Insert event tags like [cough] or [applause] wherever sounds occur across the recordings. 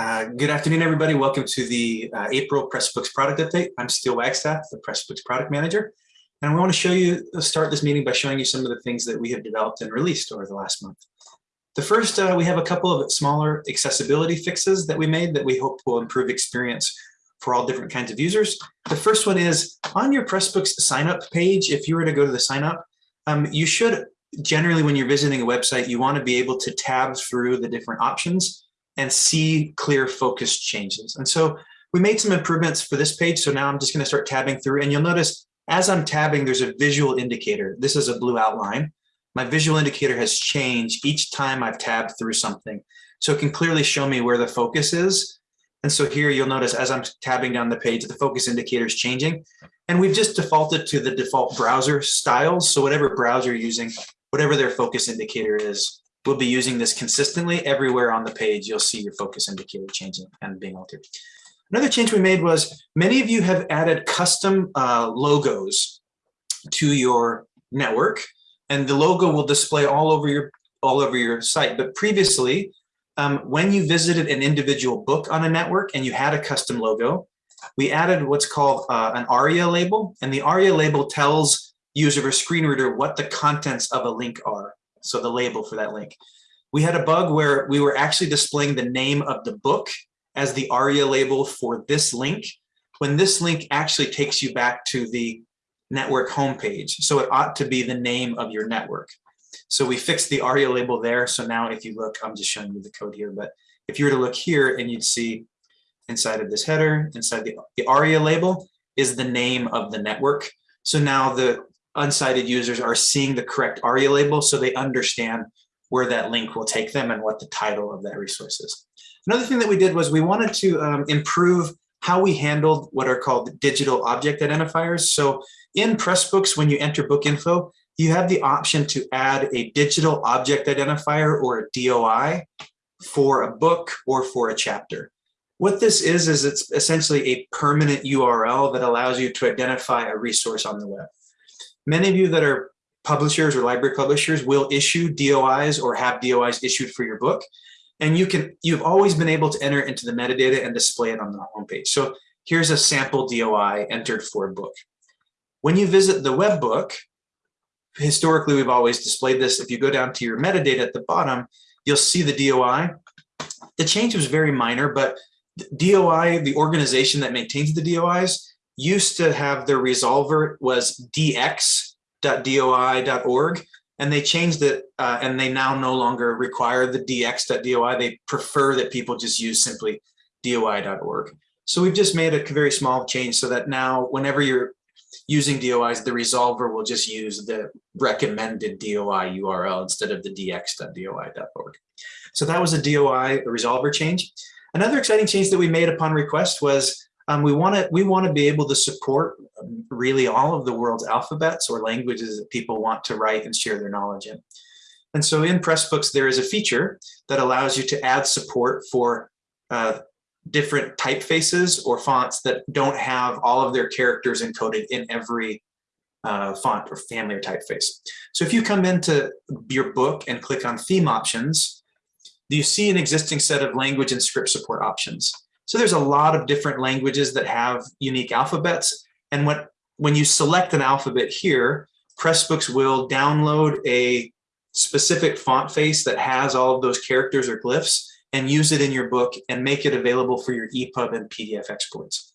Uh, good afternoon, everybody. Welcome to the uh, April Pressbooks product update. I'm Steele Wagstaff, the Pressbooks product manager. And we want to show you, uh, start this meeting by showing you some of the things that we have developed and released over the last month. The first, uh, we have a couple of smaller accessibility fixes that we made that we hope will improve experience for all different kinds of users. The first one is on your Pressbooks sign up page, if you were to go to the sign up, um, you should generally when you're visiting a website, you want to be able to tab through the different options and see clear focus changes. And so we made some improvements for this page. So now I'm just going to start tabbing through and you'll notice as I'm tabbing, there's a visual indicator. This is a blue outline. My visual indicator has changed each time I've tabbed through something. So it can clearly show me where the focus is. And so here you'll notice as I'm tabbing down the page, the focus indicator is changing. And we've just defaulted to the default browser styles. So whatever browser you're using, whatever their focus indicator is, we'll be using this consistently everywhere on the page. You'll see your focus indicator changing and being altered. Another change we made was many of you have added custom uh, logos to your network and the logo will display all over your all over your site. But previously, um, when you visited an individual book on a network and you had a custom logo, we added what's called uh, an ARIA label. And the ARIA label tells user a screen reader what the contents of a link are. So the label for that link. We had a bug where we were actually displaying the name of the book as the ARIA label for this link, when this link actually takes you back to the network homepage. So it ought to be the name of your network. So we fixed the ARIA label there. So now if you look, I'm just showing you the code here, but if you were to look here and you'd see inside of this header, inside the, the ARIA label is the name of the network. So now the unsighted users are seeing the correct ARIA label so they understand where that link will take them and what the title of that resource is. Another thing that we did was we wanted to um, improve how we handled what are called digital object identifiers. So in Pressbooks, when you enter book info, you have the option to add a digital object identifier or a DOI for a book or for a chapter. What this is, is it's essentially a permanent URL that allows you to identify a resource on the web. Many of you that are publishers or library publishers will issue DOIs or have DOIs issued for your book. And you can, you've always been able to enter into the metadata and display it on the homepage. So here's a sample DOI entered for a book. When you visit the web book, historically, we've always displayed this. If you go down to your metadata at the bottom, you'll see the DOI. The change was very minor, but DOI, the organization that maintains the DOIs, used to have their resolver was dx.doi.org, and they changed it, uh, and they now no longer require the dx.doi. They prefer that people just use simply doi.org. So we've just made a very small change so that now whenever you're using DOIs, the resolver will just use the recommended DOI URL instead of the dx.doi.org. So that was a DOI a resolver change. Another exciting change that we made upon request was um, we want to we want to be able to support really all of the world's alphabets or languages that people want to write and share their knowledge in. And so in Pressbooks, there is a feature that allows you to add support for uh, different typefaces or fonts that don't have all of their characters encoded in every uh, font or family or typeface. So if you come into your book and click on theme options, you see an existing set of language and script support options. So there's a lot of different languages that have unique alphabets. And what, when you select an alphabet here, Pressbooks will download a specific font face that has all of those characters or glyphs and use it in your book and make it available for your EPUB and PDF exports.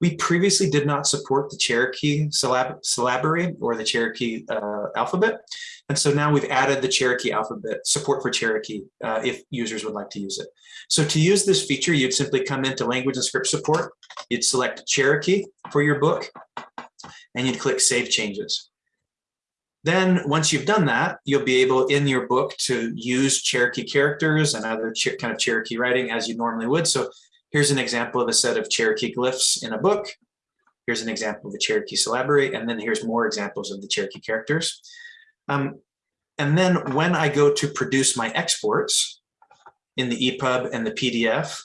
We previously did not support the Cherokee syllab syllabary or the Cherokee uh, alphabet. And so now we've added the Cherokee alphabet support for Cherokee uh, if users would like to use it. So to use this feature, you'd simply come into language and script support. You'd select Cherokee for your book and you'd click save changes. Then once you've done that, you'll be able in your book to use Cherokee characters and other kind of Cherokee writing as you normally would. So here's an example of a set of Cherokee glyphs in a book. Here's an example of the Cherokee syllabary, and then here's more examples of the Cherokee characters. Um, and then when I go to produce my exports in the EPUB and the PDF,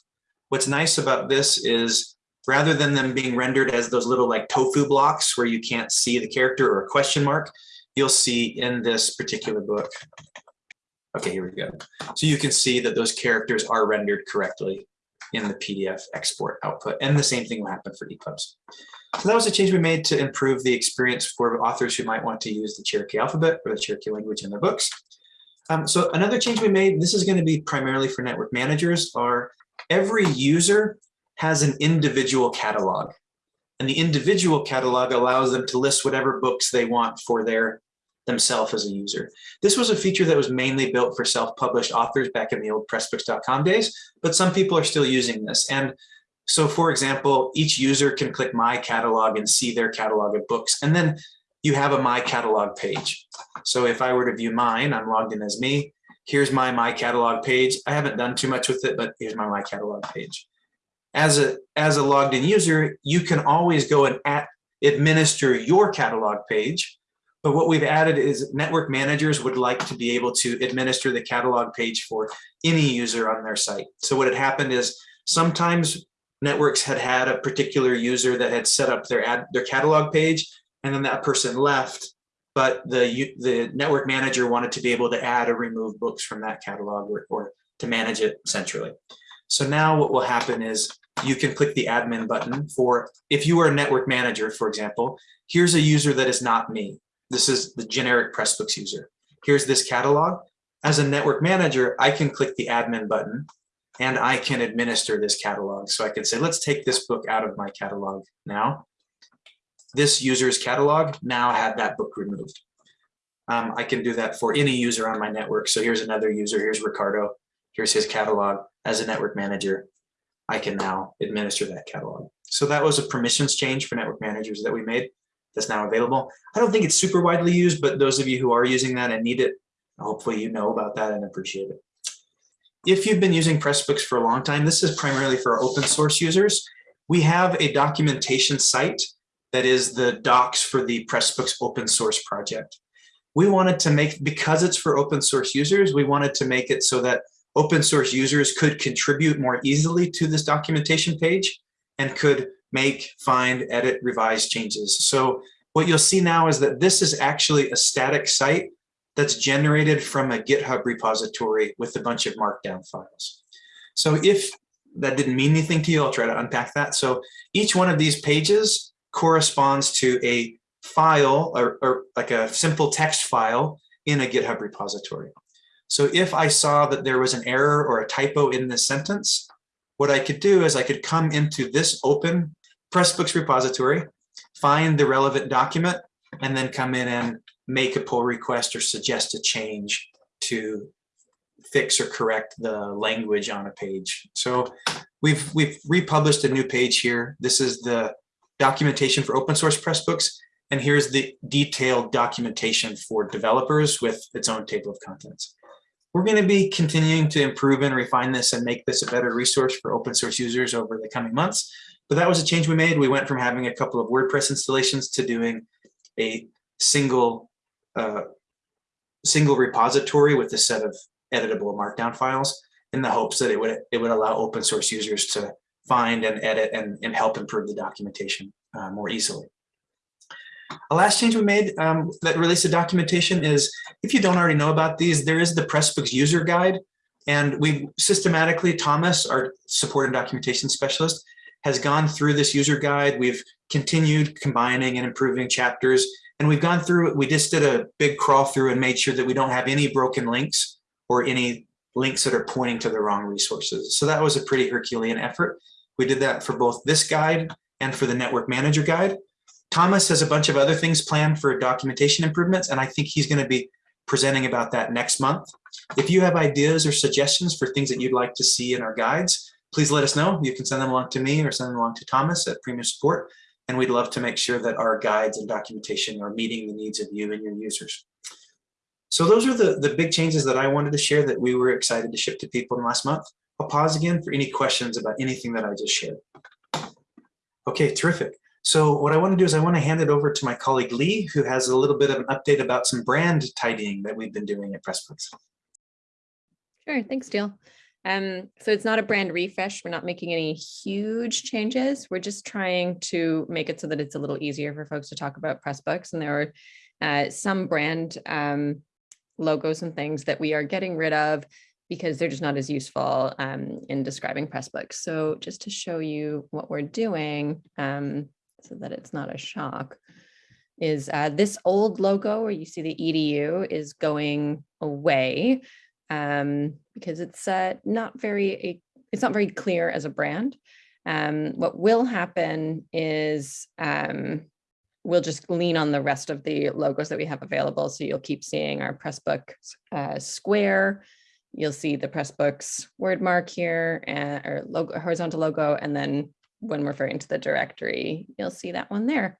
what's nice about this is rather than them being rendered as those little like tofu blocks where you can't see the character or a question mark, you'll see in this particular book. Okay, here we go. So you can see that those characters are rendered correctly in the PDF export output. And the same thing will happen for ePubs. So that was a change we made to improve the experience for authors who might want to use the Cherokee alphabet or the Cherokee language in their books. Um, so another change we made, this is going to be primarily for network managers, are every user has an individual catalog. And the individual catalog allows them to list whatever books they want for their themselves as a user. This was a feature that was mainly built for self-published authors back in the old pressbooks.com days, but some people are still using this. And so for example, each user can click my catalog and see their catalog of books. And then you have a my catalog page. So if I were to view mine, I'm logged in as me. Here's my my catalog page. I haven't done too much with it, but here's my my catalog page. As a as a logged in user, you can always go and at, administer your catalog page but what we've added is network managers would like to be able to administer the catalog page for any user on their site. So what had happened is sometimes networks had had a particular user that had set up their ad, their catalog page and then that person left but the the network manager wanted to be able to add or remove books from that catalog or, or to manage it centrally. So now what will happen is you can click the admin button for if you are a network manager, for example, here's a user that is not me. This is the generic Pressbooks user. Here's this catalog. As a network manager, I can click the admin button and I can administer this catalog. So I can say, let's take this book out of my catalog now. This user's catalog now had that book removed. Um, I can do that for any user on my network. So here's another user, here's Ricardo, here's his catalog. As a network manager, I can now administer that catalog. So that was a permissions change for network managers that we made that's now available. I don't think it's super widely used, but those of you who are using that and need it, hopefully you know about that and appreciate it. If you've been using Pressbooks for a long time, this is primarily for open source users. We have a documentation site that is the docs for the Pressbooks open source project. We wanted to make, because it's for open source users, we wanted to make it so that open source users could contribute more easily to this documentation page and could make, find, edit, revise changes. So what you'll see now is that this is actually a static site that's generated from a GitHub repository with a bunch of markdown files. So if that didn't mean anything to you, I'll try to unpack that. So each one of these pages corresponds to a file or, or like a simple text file in a GitHub repository. So if I saw that there was an error or a typo in this sentence, what I could do is I could come into this open Pressbooks repository, find the relevant document, and then come in and make a pull request or suggest a change to fix or correct the language on a page. So we've we've republished a new page here. This is the documentation for open source Pressbooks, and here's the detailed documentation for developers with its own table of contents. We're going to be continuing to improve and refine this and make this a better resource for open source users over the coming months. But that was a change we made. We went from having a couple of WordPress installations to doing a single uh, single repository with a set of editable markdown files in the hopes that it would it would allow open source users to find and edit and, and help improve the documentation uh, more easily. A last change we made um, that relates to documentation is, if you don't already know about these, there is the Pressbooks user guide. And we've systematically, Thomas, our support and documentation specialist, has gone through this user guide. We've continued combining and improving chapters. And we've gone through, we just did a big crawl through and made sure that we don't have any broken links or any links that are pointing to the wrong resources. So that was a pretty Herculean effort. We did that for both this guide and for the network manager guide. Thomas has a bunch of other things planned for documentation improvements, and I think he's going to be presenting about that next month. If you have ideas or suggestions for things that you'd like to see in our guides, please let us know. You can send them along to me or send them along to Thomas at Premier Support. And we'd love to make sure that our guides and documentation are meeting the needs of you and your users. So those are the, the big changes that I wanted to share that we were excited to ship to people in last month. I'll pause again for any questions about anything that I just shared. Okay, terrific. So what I want to do is I want to hand it over to my colleague Lee, who has a little bit of an update about some brand tidying that we've been doing at Pressbooks. Sure, thanks, Steele. Um, so it's not a brand refresh. We're not making any huge changes. We're just trying to make it so that it's a little easier for folks to talk about Pressbooks. And there are uh, some brand um, logos and things that we are getting rid of because they're just not as useful um, in describing Pressbooks. So just to show you what we're doing um, so that it's not a shock, is uh, this old logo where you see the EDU is going away um, because it's uh, not very, it's not very clear as a brand. Um, what will happen is um, we'll just lean on the rest of the logos that we have available. So you'll keep seeing our Pressbook uh, square. You'll see the Pressbooks word mark here uh, or logo, horizontal logo. And then when referring to the directory, you'll see that one there.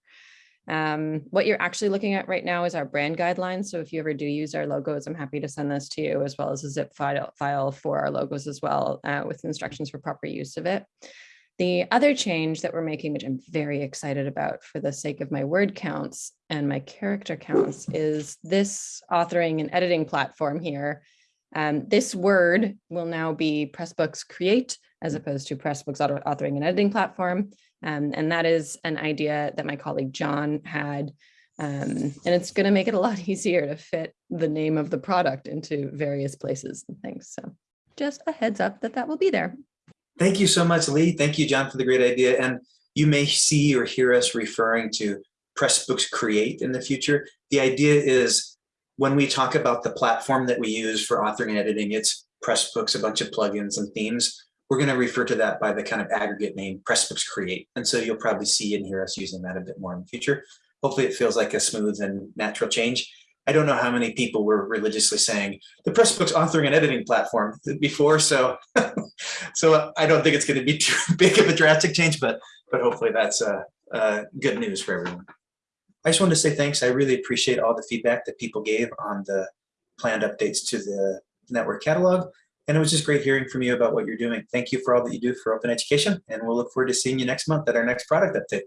Um, what you're actually looking at right now is our brand guidelines. So if you ever do use our logos, I'm happy to send this to you as well as a zip file, file for our logos as well uh, with instructions for proper use of it. The other change that we're making, which I'm very excited about for the sake of my word counts and my character counts, is this authoring and editing platform here. Um, this word will now be Pressbooks Create as opposed to Pressbooks Authoring and Editing Platform. Um, and that is an idea that my colleague John had. Um, and it's going to make it a lot [laughs] easier to fit the name of the product into various places and things. So just a heads up that that will be there. Thank you so much, Lee. Thank you, John, for the great idea. And you may see or hear us referring to Pressbooks Create in the future. The idea is when we talk about the platform that we use for authoring and editing, it's Pressbooks, a bunch of plugins and themes. We're going to refer to that by the kind of aggregate name Pressbooks Create. And so you'll probably see and hear us using that a bit more in the future. Hopefully it feels like a smooth and natural change. I don't know how many people were religiously saying the Pressbooks authoring and editing platform before, so [laughs] so I don't think it's going to be too [laughs] big of a drastic change, but but hopefully that's uh, uh, good news for everyone. I just wanted to say thanks. I really appreciate all the feedback that people gave on the planned updates to the network catalog, and it was just great hearing from you about what you're doing. Thank you for all that you do for open education, and we'll look forward to seeing you next month at our next product update.